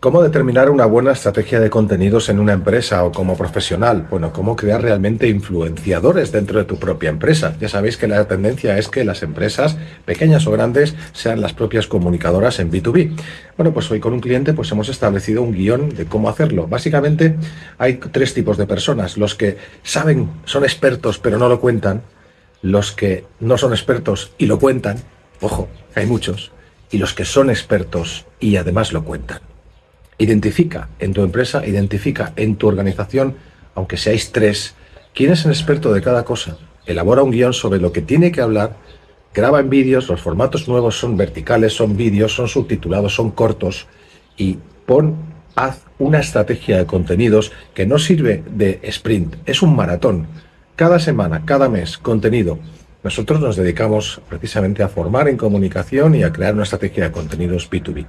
¿Cómo determinar una buena estrategia de contenidos en una empresa o como profesional? Bueno, ¿cómo crear realmente influenciadores dentro de tu propia empresa? Ya sabéis que la tendencia es que las empresas, pequeñas o grandes, sean las propias comunicadoras en B2B. Bueno, pues hoy con un cliente pues hemos establecido un guion de cómo hacerlo. Básicamente hay tres tipos de personas. Los que saben, son expertos pero no lo cuentan. Los que no son expertos y lo cuentan. Ojo, hay muchos. Y los que son expertos y además lo cuentan. Identifica en tu empresa, identifica en tu organización, aunque seáis tres, quién es el experto de cada cosa. Elabora un guion sobre lo que tiene que hablar, graba en vídeos, los formatos nuevos son verticales, son vídeos, son subtitulados, son cortos y pon, haz una estrategia de contenidos que no sirve de sprint, es un maratón. Cada semana, cada mes, contenido. Nosotros nos dedicamos precisamente a formar en comunicación y a crear una estrategia de contenidos B2B.